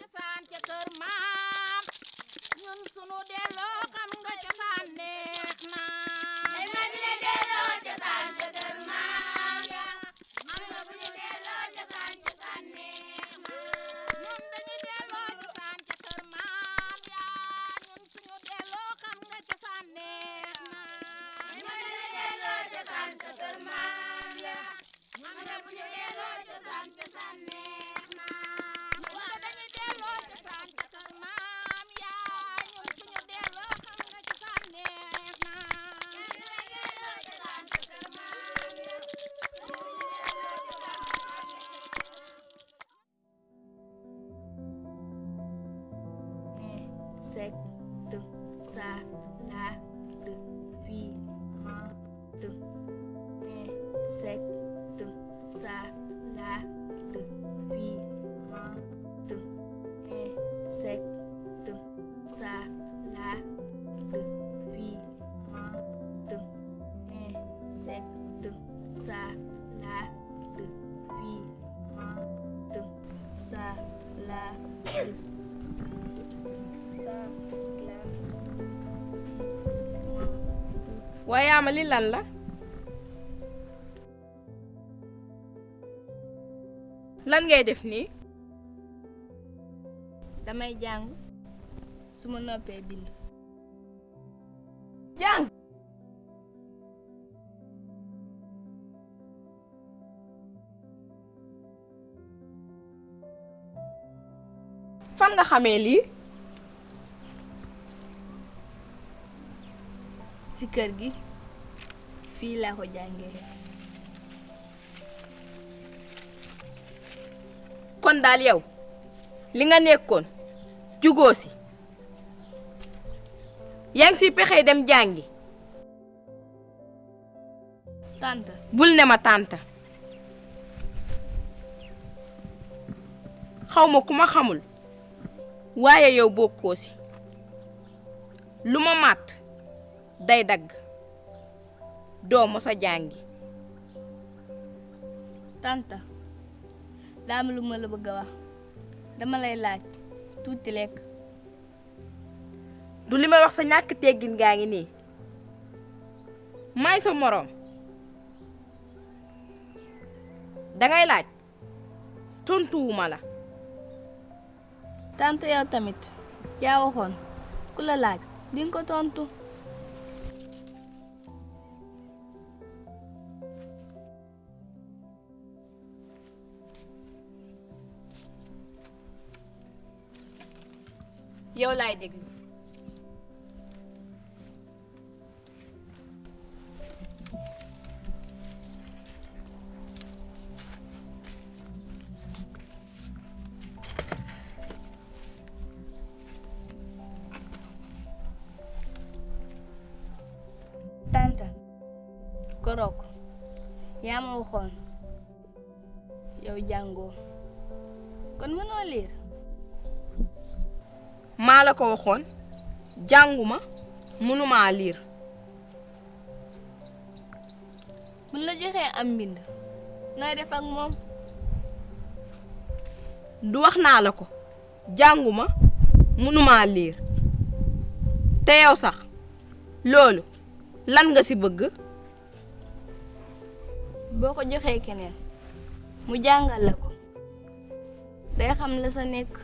cosaan ca kër maam. Ñun sunu delloo xam nga cosaan neex na. 7 ça la le 8 1 et 7 ça la le 8 1 et 7 ça la le 8 1 ça la le Waya malilala. Lan la ngay def nii damay jàng su ma noppee bind. Jàng! Fan nga xamee lii? Ci kër gi fii laa ko jàngee kon daal yow li nga nekkoon jugoo si. Yaa ngi si pexe dem jàngi. Tante. Bul ne ma tànta xaw ma ku ma xamul waaye yow bokkoo si. Lu ma màtt day dagg. Doo mos a jàngi. Tante daa am lu ma la bëgg a wax. Dama lay laaj tuuti lekk. Du li may wax sa ñàkk teggin gaa ngi nii. May sa moroom. Dangay laaj. Tontuwuma la. Tante yow tamit yaa waxoon. Ku la laaj ko tontu. Yow laay déglu tante. Korok yaa ma waxoon maa la ko waxoon jànguma mënumaa liir buñ la joxee am mbind nooy def ak moom? Du wax naa la ko jànguma mënumaa liir te yow sax loolu lan nga ci bëgg? Boo ko joxee keneen mu jàngal la ko. Day xam la sa nekk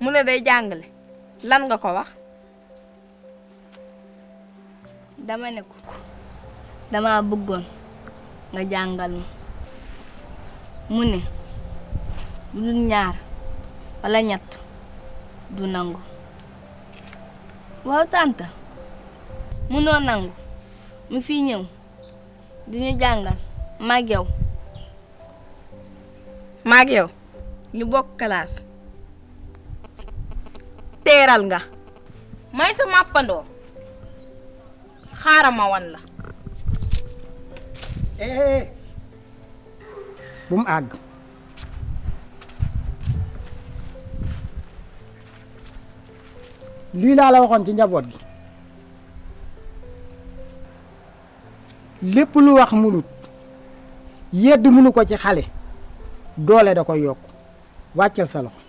mu ne day jàngale. Lan nga ko wax? Dama ne ko dama bëggoon nga jàngal ma. Mu ne bu dul ñaar walla ñett du nangu. Waaw tànta munoo nangu. Mu fi ñëw di ñu jàngal mag yow. Maag yow ñu bokk classe. Teeral nga. May sa màppandoo. Xaaral ma wan la. Eh bu mu àgg. Lii laa la waxoon ci njaboot gi. Lépp lu wax munut. Yedd munu ko ci xale. Doole da koy yokk. Wàccal sa loxo.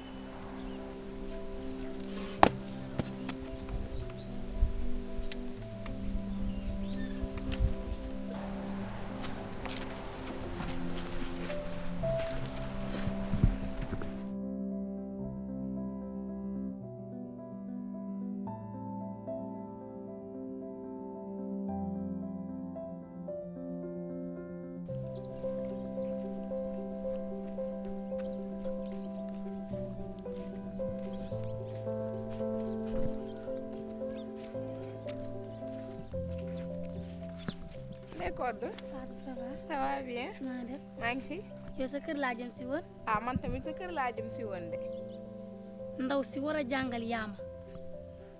Fatou ça va ça va bien naa def. Maa ngi fi. Yow sa kër laa jëm si woon? Ah man tamit sa kër laa jëm si woon de. Ndaw si war a jàngal yaama.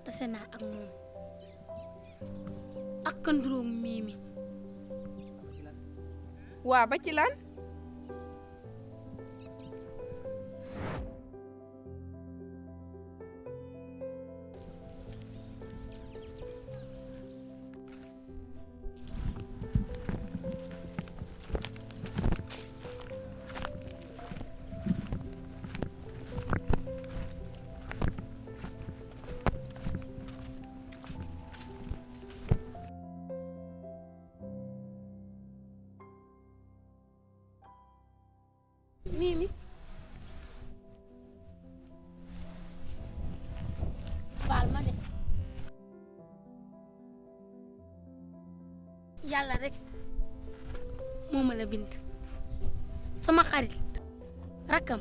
Tase naa ak moom. Ak kanduroog miimi. Waa ba ci lan? يالا رك. موم لا بنت. سما خريت ركم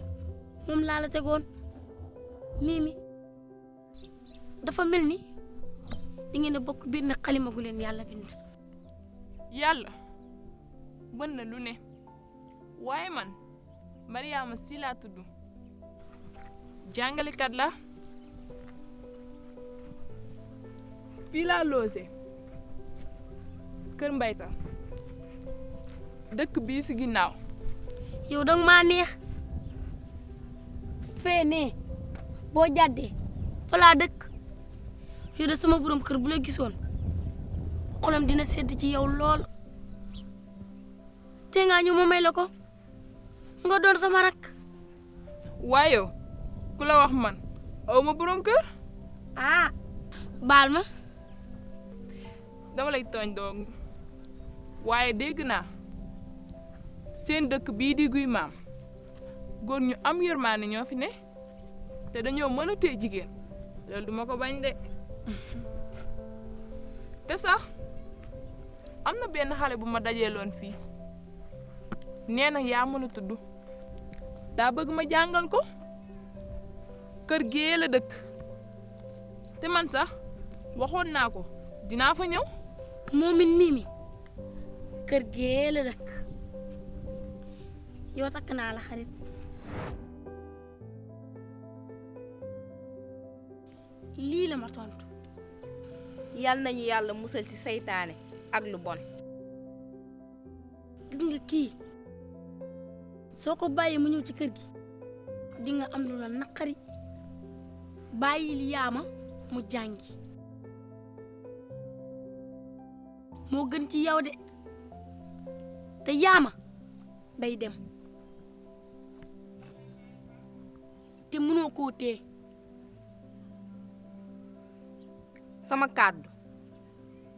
موم لا لا تيغون ميمي. دا فا ملني. دي غينا بوك بن خليمه غولين يالا بنت. يالا من لو ني واي مان مريم سيلا تدو. جانغالي كات لا في لا لوزي. Kër mbayta dëkk bii si ginnaaw. Yow danga maa neex. Fee ne boo jàddee fa laa dëkk. Yow de sama borom kër bu la gisoon xolam dina sedd ci yow lool. Te nga ñu ma may la ko nga doon sama rak waaye ku la wax man aw ma borom kër. Ah baal ma. Dama lay tooñ doog waaye dégg naa seen dëkk bii di guy maam góor ñu am yërmaane ñoo fi ne te dañoo mën a téye jigéen. Loolu duma ko bañ de. Te sax am na benn xale bu ma dajeeloon fii. Nee na yaa mën a tudd. Daa bëgg ma jàngal ko. Kër gee la dëkk. Te man sax waxoon naa ko dinaa fa ñëw. Moomin mimi kër gee la dëkk. Yow takk naa la xarit. Lii la ma tontu. Yal nañu yàlla musal ci seytaane ak lu bon. Gis nga kii soo ko bàyyee mu ñëw ci kër gi di nga am lu la naqari. Bàyyil yaama mu jàngi. Moo gën ci yow de te yaama day dem. Te mënoo koo téye. Sama kàddu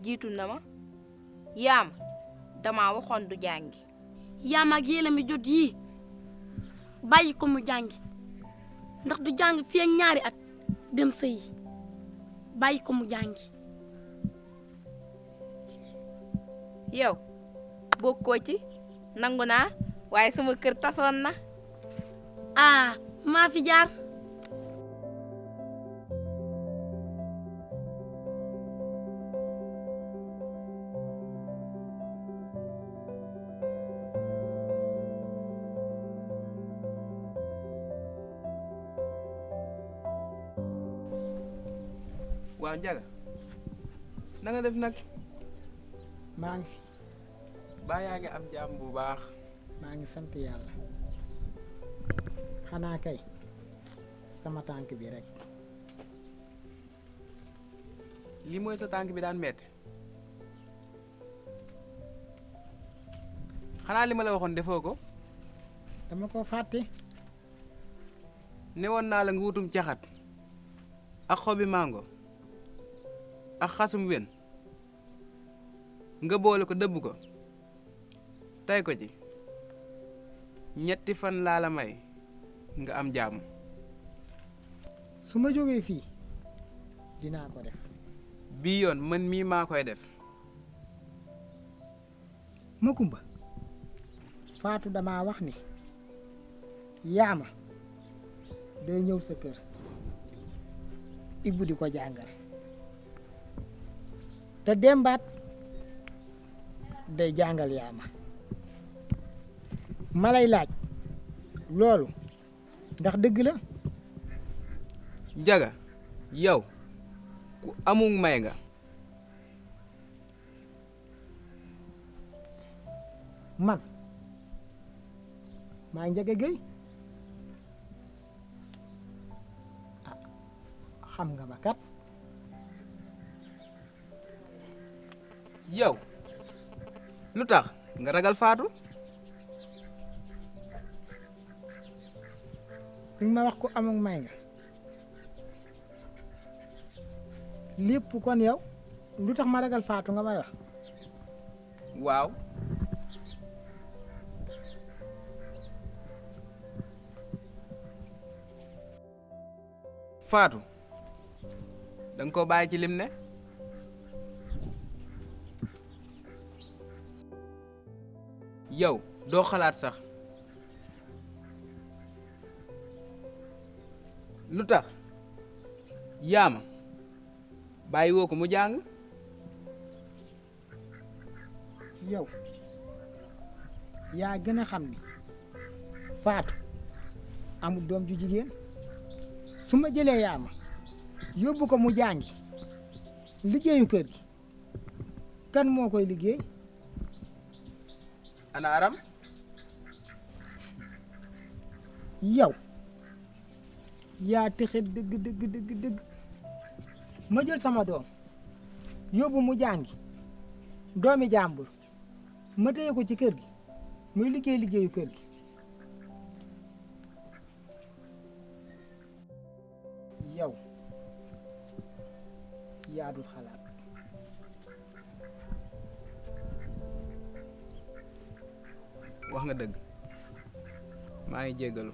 jiitu na ma yaama dama waxoon du jàngi. Yaama ak yéela mi jot yii bàyyi ko mu jàngi. Ndax du jàng fii ak ñaari at dem sëyi bàyyi ko mu jàngi. Yow bokko ci nanguna waye sama kër na ah ma fi jaar waaw njaga na baa yaa ngi am jàmm bu baax maa ngi sant yàlla xanaa kay sama tànk bi rek lii mooy sa tànk bi daan metti xanaa li ma la waxoon defoo ko. Dama ko fàtte newoon naa la nga wutum caxat ak xobi mango. Ak xasum wen nga boole ko dëbb ko tey ko ci. Ñetti fan laa la may nga am jàmm. Su ma jógee fii dinaa ko def. Bii yoon man mii maa koy def. Makumba Faatu dama wax ni yaama day ñëw sa kër. Ibbu di ko jàngal. Te dembaat day jàngal yaama ma lay laaj. Loolu ndax dëgg la? Njaga yow ku amul may nga. Man maa Njaga Géy. Ah xam nga ma kat. Yow lu tax nga ragal faatu li ma wax ko amul may nga. Lépp kon yow lu tax ma ragal faatu nga may wax? Waaw. Faatu danga ko bàyyi ci lim ne? Yow doo xalaat sax. Lu tax yaama bàyyi woo ko mu jàng yow. Yaa gën a xam ni faatu amul doom ju jigéen. Su ma jëlee yaama yóbbu ko mu jàngi liggéeyu kër gi. Kan moo koy liggéey? Ana aram? Yow yaa texe dëgg dëgg dëgg dëgg. Jël sama doom yóbbu mu jàngi. Doomi jàmbur ma téye ko ci kër gi muy liggéey liggéeyu kër gi. Yow yaa dul xalaat. Wax nga dëgg. Maa ngi jéggalu.